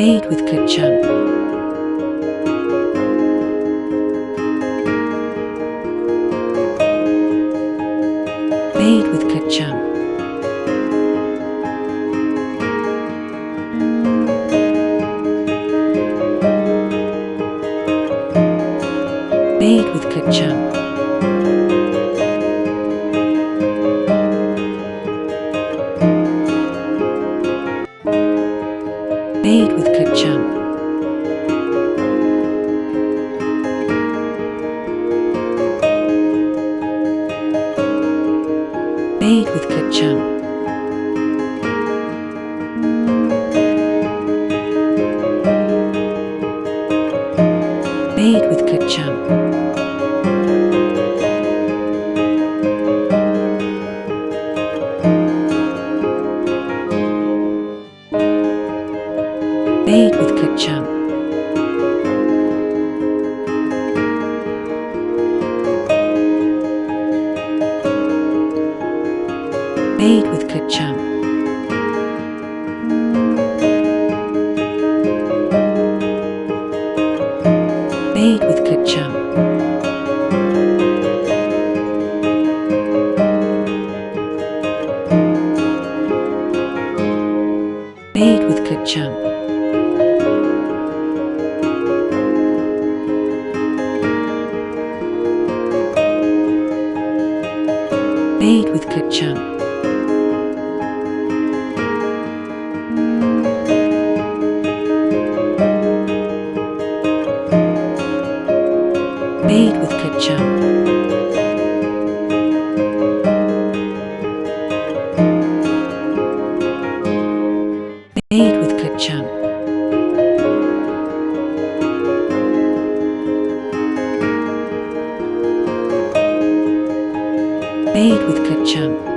Made with ketchup. Made with ketchup. Made with ketchup. Made with ketchup. Made with ketchup. Made with ketchup. Made with ketchup. Made with ketchup. Made with ketchup. Made with ketchup. Made with ketchup. Made with ketchup. bathe with Clipchamp.